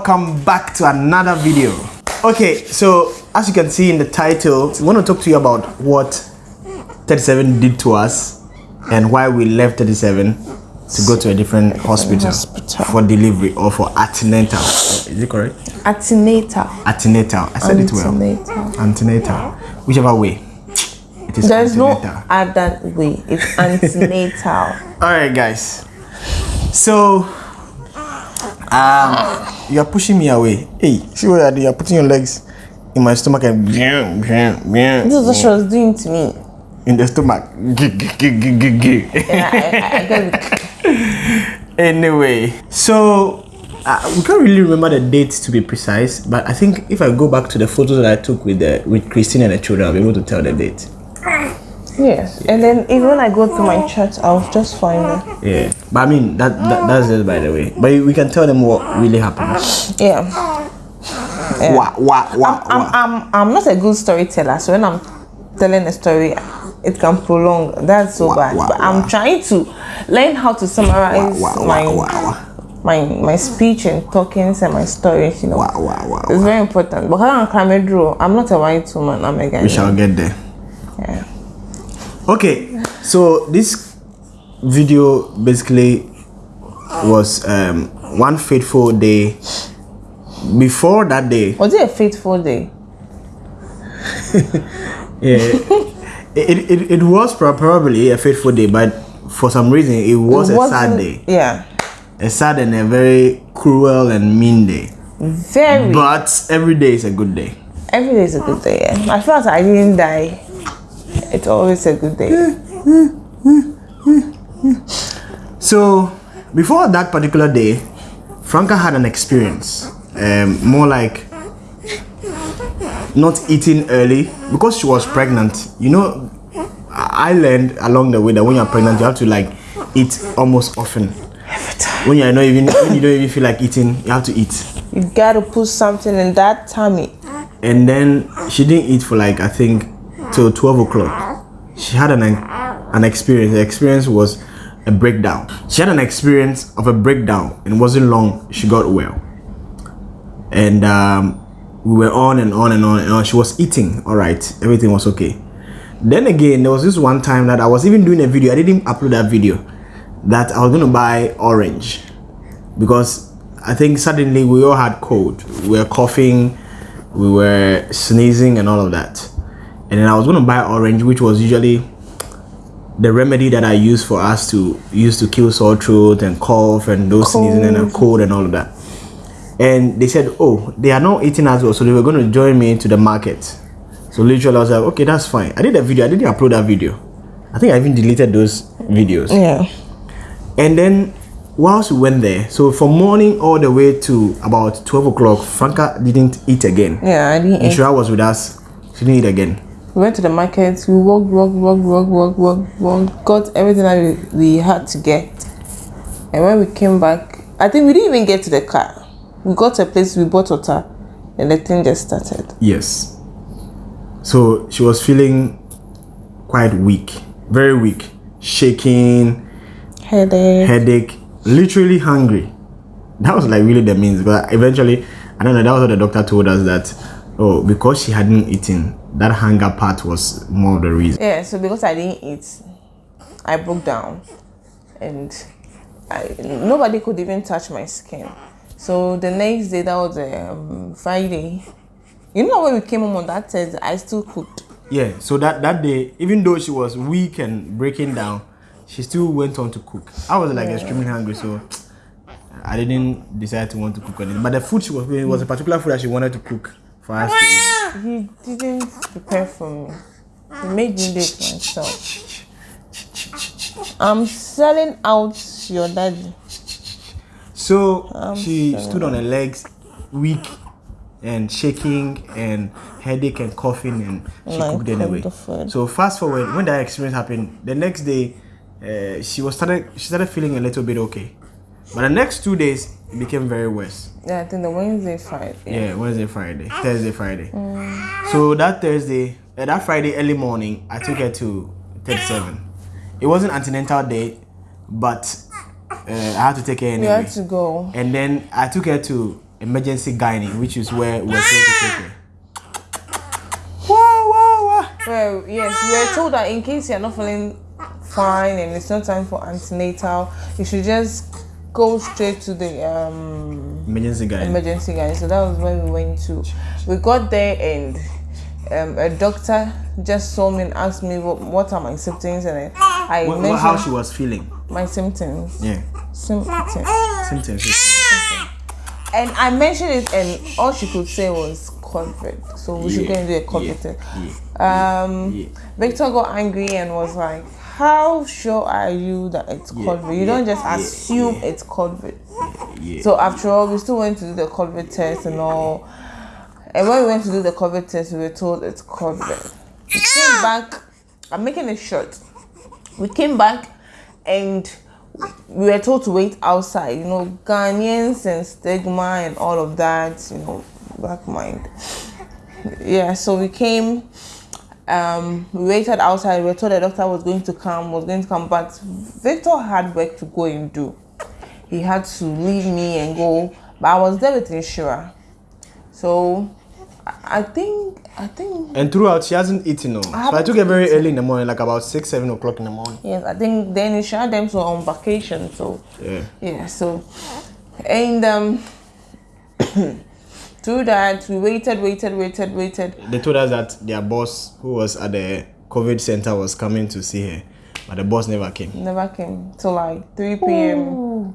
welcome back to another video okay so as you can see in the title we want to talk to you about what 37 did to us and why we left 37 to go to a different hospital, hospital. for delivery or for antenatal is it correct Antenatal. antenatal i said it well Antenatal. antenatal whichever way it is There's no other way. It's antenatal. all right guys so um you are pushing me away. Hey see what you're doing you're putting your legs in my stomach and this is what she was doing to me. in the stomach. And I, I, I anyway so uh, we can't really remember the date to be precise but i think if i go back to the photos that i took with the with christine and the children i'll be able to tell the date yes. And then even when I go to my church, I'll just find her. yeah but i mean that, that that's just by the way but we can tell them what really happened Yeah. wah, wah, wah, I'm, wah. I'm, I'm not a good storyteller, so when I'm telling a story, it can prolong. That's so Wah, bad. wah, but I'm trying to learn how to summarize Wah, wah, my, wah, wah, my my speech and talkings and my stories. You know, wah, wah, wah, it's wah. very important. But I'm Kamedro. I'm not a white woman. I'm a we Ghanaian. shall get there Yeah. Okay so this video basically was um one fateful day before that day Was it a fateful day? yeah it, it, it was probably a fateful day but for some reason it was It a sad day Yeah. a sad and a very cruel and mean day Very. but every day is a good day Every day is a good day. Yeah. As far as I didn't die, it's always a good day. So, before that particular day, Franca had an experience, um, more like not eating early because she was pregnant. You know, I learned along the way that when you're pregnant, you have to like eat almost often. When you're not even when you don't even feel like eating, you have to eat. You gotta put something in that tummy. And then she didn't eat for like I think till twelve o'clock. She had an an experience. The experience was a breakdown. She had an experience of a breakdown, and wasn't long. She got well, and um, we were on and on and on and on. She was eating, all right, everything was okay. Then again, there was this one time that I was even doing a video. I didn't upload that video. That I was gonna buy orange because I think suddenly we all had cold. We were coughing, we were sneezing, and all of that. And then I was gonna buy orange, which was usually the remedy that I use for us to use to kill sore throat and cough and those sneezing and a cold and all of that. And they said, oh, they are not eating as well, so they were going to join me into the market. So literally, I was like, okay, that's fine. I did a video. I didn't upload that video. I think I even deleted those videos. Yeah. And then whilst we went there, so from morning all the way to about 12 o'clock, Franca didn't eat again. Yeah, I didn't eat. Ishra was with us. She didn't eat again. We went to the market, we walked, walked, walked, walked, walked, walked, walked, got everything that we, we had to get. And when we came back, I think we didn't even get to the car. We got to a place, we bought water, and the thing just started. Yes. So she was feeling quite weak, very weak, shaking, Headache. headache, literally hungry. That was like really the means. But eventually, I don't know, that was what the doctor told us that, oh, because she hadn't eaten, that hunger part was more of the reason. Yeah, so because I didn't eat, I broke down, and I, nobody could even touch my skin. So the next day, that was um, Friday. You know when we came home on that Thursday, I still cooked. Yeah, so that, that day, even though she was weak and breaking down, she still went on to cook. I was like extremely hungry, so I didn't decide to want to cook anything. But the food she was making was a particular food that she wanted to cook for us to eat. He didn't prepare for me. He made me do it myself. I'm selling out your daddy. So she stood on her legs, weak and shaking and headache and coughing, and she My cooked anyway. So fast forward, when that experience happened, the next day, uh, she was started she started feeling a little bit okay, but the next two days it became very worse. Yeah, I think the Wednesday, Friday. Yeah, Wednesday, Friday, Thursday, Friday. So that Thursday, uh, that Friday early morning, I took her to 37. It wasn't antenatal day, but uh, I had to take her You anyway. had to go. And then I took her to emergency gynae, which is where we're told to take her. Wow, wow, wow. Well, yes, we were told that in case you're not feeling fine and it's not time for antenatal, you should just go straight to the um, Emergency gynae. emergency guy. So that was where we went to. We got there and um, a doctor just saw me and asked me what, what are my symptoms and I, I What- mentioned how she was feeling. my symptoms. Yeah. Symptoms. Symptoms. And I mentioned it and all she could say was COVID. So we should go and do a COVID yeah, test. yeah, Um, yeah. Victor got angry and was like, "How sure are you that it's COVID? You don't just assume yeah. it's COVID." yeah. So after all, we still went to do the COVID test and all. And when we went to do the COVID test, we were told it's COVID. We came back. I'm making it short. We came back, and we were told to wait outside. You know, Ghanaians and stigma and all of that. You know, black mind. Yeah. So we came. Um, we waited outside. We were told the doctor was going to come. Was going to come, but Victor had work to go and do he had to leave me and go. But I was there with Inshira. So I I think I think And throughout, she hasn't eaten. No. So I took her very early in the morning, like about six, seven o'clock in the morning. yes, I think then Inshira them so on vacation. So Yeah. yeah, so and um through that we waited, waited, waited, waited. They told us that their boss, who was at the COVID center, was coming to see her, but the boss never came. Never came till like 3 p.m.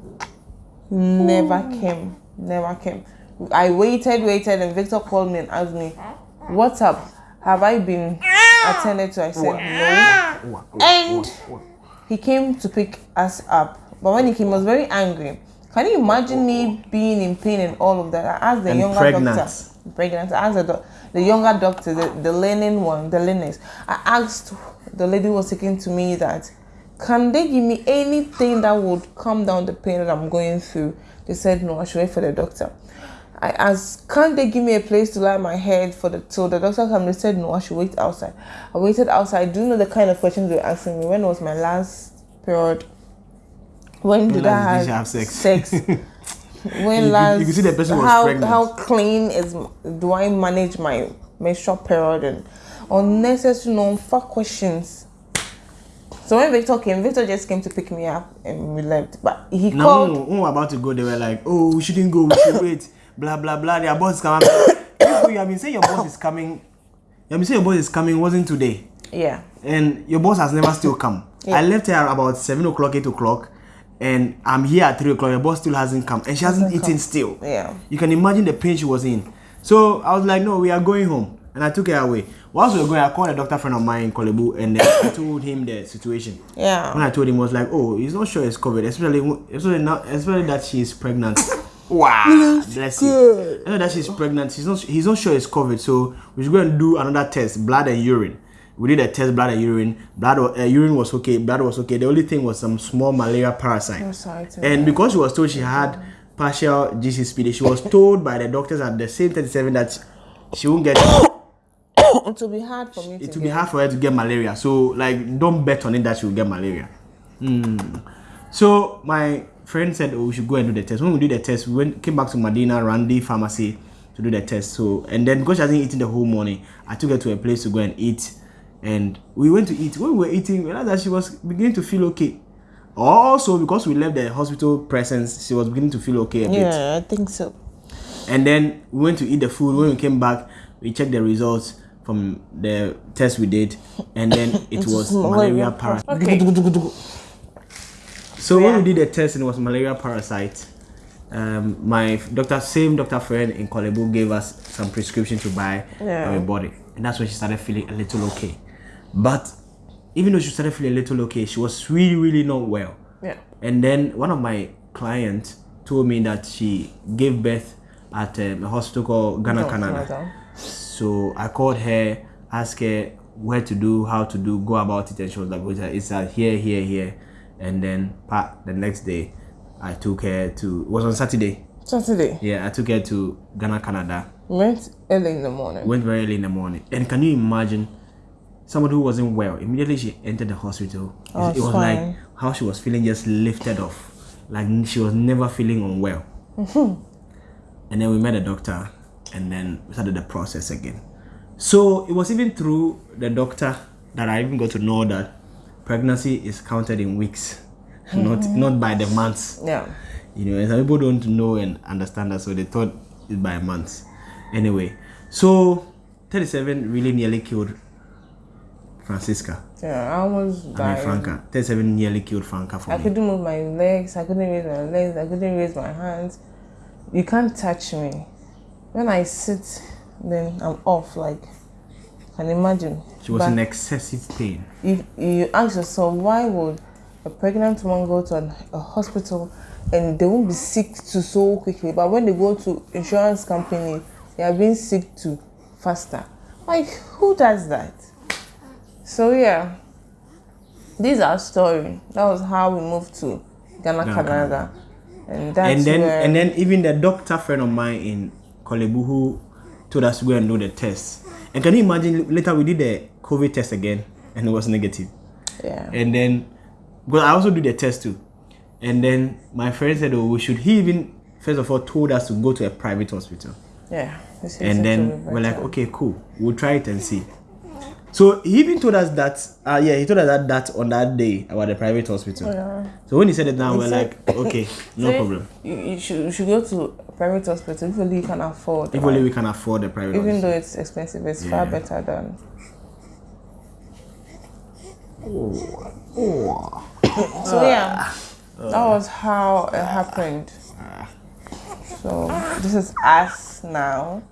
Never came. Never came. I waited, waited, and Victor called me and asked me, What's up? Have I been attended to? I said no. And he came to pick us up. But when he came, he was very angry. Can you imagine me being in pain and all of that? I asked the And younger pregnant. doctor. Pregnant. I asked the, the younger doctor, the, the learning one, the learners. I asked the lady who was taking to me that, can they give me anything that would calm down the pain that I'm going through? They said no, I should wait for the doctor. I asked, can't they give me a place to lie my head for the till the doctor come? They said no, I should wait outside. I waited outside. Do you know the kind of questions they were asking me? When was my last period? When did last I did have, have sex? sex? when you- last? you could see the person was how pregnant. how clean is do I manage my menstrual period and unnecessary non-fuck questions. So when Victor came, Victor just came to pick me up and we left. But he Now, called. when we were about to go, they were like, "Oh, we shouldn't go. We should wait." Blah blah blah. Their boss is coming. You have been saying your boss is coming. You have been saying your boss is coming. Wasn't today, Yeah. and your boss has never still come. I left here about seven o'clock, eight o'clock, and I'm here at three o'clock. Your boss still hasn't come, and she hasn't eaten come. still. Yeah. You can imagine the pain she was in. So I was like, no, we are going home. And I took her away. Whilst we were going, I called a doctor friend of mine in Korle Bu and then I told him the situation. Yeah. When I told him, I was like, oh, he's not sure it's COVID, especially, especially, now, especially that she's pregnant. wow. Bless you. I know that she's pregnant. He's not, he's not sure it's COVID. So we should go and do another test, blood and urine. We did a test, blood and urine. Blood, uh, urine was okay, blood was okay. The only thing was some small malaria parasite. Parasite, And because she was told she had partial G6PD, she was told by the doctors at the same 37 that she won't get it will be hard for me it will be hard for her to get malaria. So like don't bet on it that she will get malaria. Mm. So my friend said, "Oh, we should go and do the test." When we did the test, we went came back to Medina Randy Pharmacy to do the test. So and then because she hasn't eaten the whole morning, I took her to a place to go and eat. And we went to eat. When we were eating, we realized that she was beginning to feel okay. Also, because we left the hospital presence, she was beginning to feel okay a bit. Yeah, I think so. And then we went to eat the food. When we came back, we checked the results from the test we did, and then it was malaria parasite. Okay. So when we did the test and it was malaria parasite, um, my doctor, same doctor friend in Korle Bu, gave us some prescription to buy Yeah. for her body, and that's when she started feeling a little okay. But even though she started feeling a little okay, she was really, really not well. Yeah. And then one of my clients told me that she gave birth at um, a hospital called Ghana, No, Canada. Canada. So I called her, asked her where to do, how to do, go about it, and she was like, "Wait, "It's at here, here, here." And then the next day, I took her to. It was on Saturday. Saturday. Yeah, I took her to Ghana, Canada. Went early in the morning. Went very early in the morning. And can you imagine? Somebody who wasn't well. Immediately she entered the hospital. Oh, it was fine. like how she was feeling just lifted off. Like she was never feeling unwell. and then we met a doctor, and then we started the process again. So it was even through the doctor that I even got to know that pregnancy is counted in weeks, not mm-hmm. not by the months. Yeah. You know, and some people don't know and understand that, so they thought it's by months. Anyway, so 37 really nearly killed Francisca. Yeah. I almost I mean. Franca. 37 nearly killed Franca for I me. couldn't move my legs. I couldn't raise my legs. I couldn't raise my hands. You can't touch me. When I sit, then I'm off. Like, can you imagine? She was But in excessive pain. you, you ask yourself, why would a pregnant woman go to an, a hospital and they won't be sick to so quickly? But when they go to insurance company, they are being sick to faster. Like, who does that? So yeah, this is our story. That was how we moved to Ghana, Ghana, Canada, and that's and then where, and then even the doctor friend of mine in Korle Bu who told us to go and do the test. And can you imagine later we did the COVID test again and it was negative. yeah, And then because I also do the test too. And then my friend said, Oh, we should he even first of all told us to go to a private hospital. yeah. And then we're like, okay, cool, we'll try it and see. So he even told us that, uh, yeah, he told us that, that on that day about the private hospital. Yeah. So when he said it now, we're like, okay, no So problem. You, you should you should go to private hospital if only you can afford. If only we can afford the private even hospital. though it's expensive, it's far better than. So yeah, that was how it happened. So this is us now.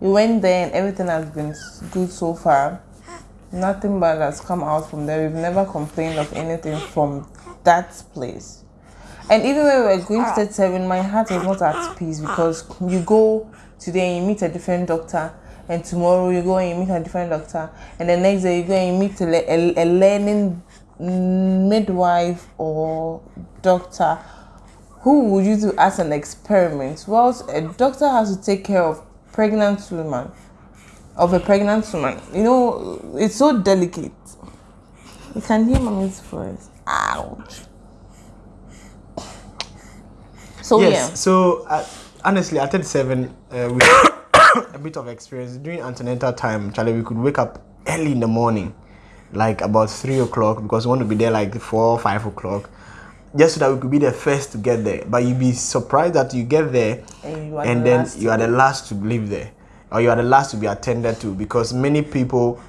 We went there and everything has been good so far. Nothing bad has come out from there. We've never complained of anything from that place. And even when we were going to ah. 37, my heart was not at peace because you go today and you meet a different doctor, and tomorrow you go and you meet a different doctor, and the next day you go and you meet a, a, a learning midwife or doctor who would you do as an experiment? Well, a doctor has to take care of pregnant woman, of a pregnant woman. You know, it's so delicate. You can hear mommy's voice. Ouch. So yes. yeah, So uh, honestly, at 37, uh, we a bit of experience during antenatal time. Charlie, we could wake up early in the morning, like about three o'clock, because we want to be there like four, five o'clock, just so that we could be the first to get there. But you'd be surprised that you get there, And you are and the then you are the last to leave there, or you are the last to be attended to, because many people.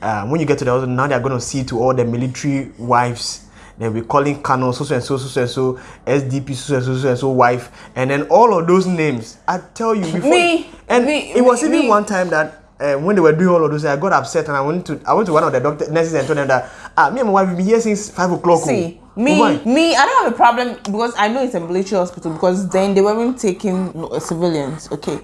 Uh, when you get to the hospital, now they are going to see to all the military wives they'll be calling Colonel so so and so so so and so SDP so and so so and so wife and then all of those names I tell you before Me, and me, it was me, even me. one time that uh, when they were doing all of those I got upset and I went to I went to one of the doctor nurses and told them that ah me and my wife have been here since five o'clock oh. see Oh, me, why? me. I don't have a problem because I know it's a military hospital because then they weren't taking no, civilians. Okay,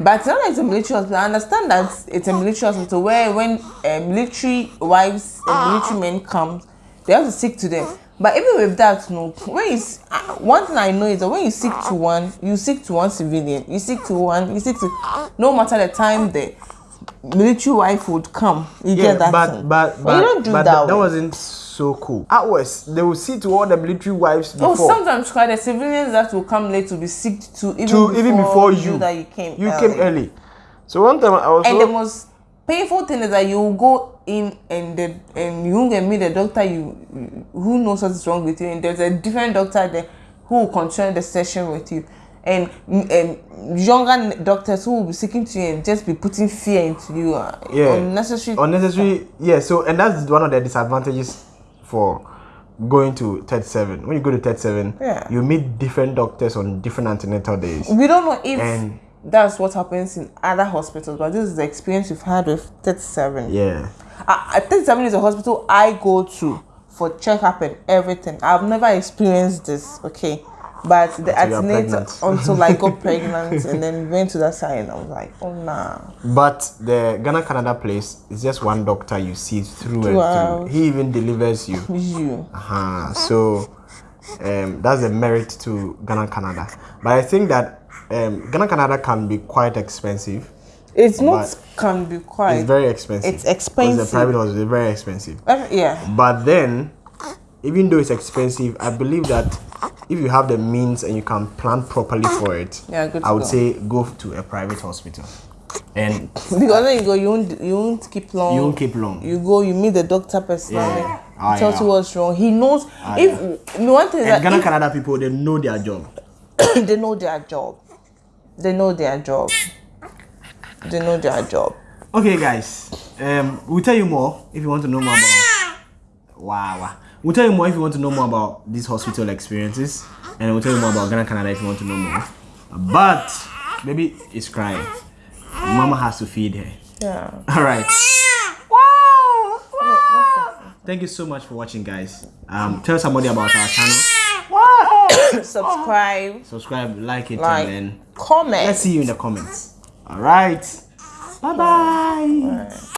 but now it's a military hospital, I understand that it's a military hospital where when uh, military wives and military men come, they have to stick to them. But even with that, no. When you uh, one thing I know is that when you stick to one, you stick to one civilian. You stick to one. You stick to no matter the time the military wife would come. You yeah get that but thing. but But but, you don't do but that. that way. wasn't so cool ours they will see to all the military wives Oh, sometimes quite the civilians that will come late to be sick to even to before even before you that you came you early. came early so one time I was And the most painful thing is that you will go in and the and you get meet the doctor you who knows what is wrong with you and there's a different doctor there who will continue the session with you and um, younger doctors who will be speaking to you and just be putting fear into you uh, Yeah. unnecessary unnecessary yeah so and that's one of the disadvantages for going to 37 when you go to 37 Yeah. you meet different doctors on different antenatal days we don't know if And- that's what happens in other hospitals but this is the experience we've had with 37 yeah think seven is a hospital I go to for checkup and everything. I've never experienced this, okay. But the antenatal until I got pregnant and then went to that side and I was like, oh nah. but the ghana canada place is just one doctor you see through and Wow. through he even delivers you You. uh-huh. so um, that's a merit to ghana canada but i think that um, ghana canada can be quite expensive It's not can be quite it's very expensive It's expensive. the private hospital is very expensive Every- yeah. But then, even though it's expensive, I believe that if you have the means and you can plan properly for it, Yeah, good I would go. say go to a private hospital, and Because when you go, you won't you won't keep long. you won't keep long. You go, you meet the doctor personally. Yeah. Ah, tells yeah. you what's wrong. He knows Ah, if me one thing And Ghana that Canada people they know their job. they know their job. They know their job. They know their job. Okay, guys. Um, we'll tell you more if you want to know more about. Wow, wow. We'll tell you more if you want to know more about these hospital experiences, and we'll tell you more about Ghana Canada if you want to know more. But baby is crying. Mama has to feed her. Yeah. All right. Thank you so much for watching, guys. Um, tell somebody about our channel. Subscribe, Subscribe, like it, like, and then comment. let's see you in the comments. All right. Bye bye.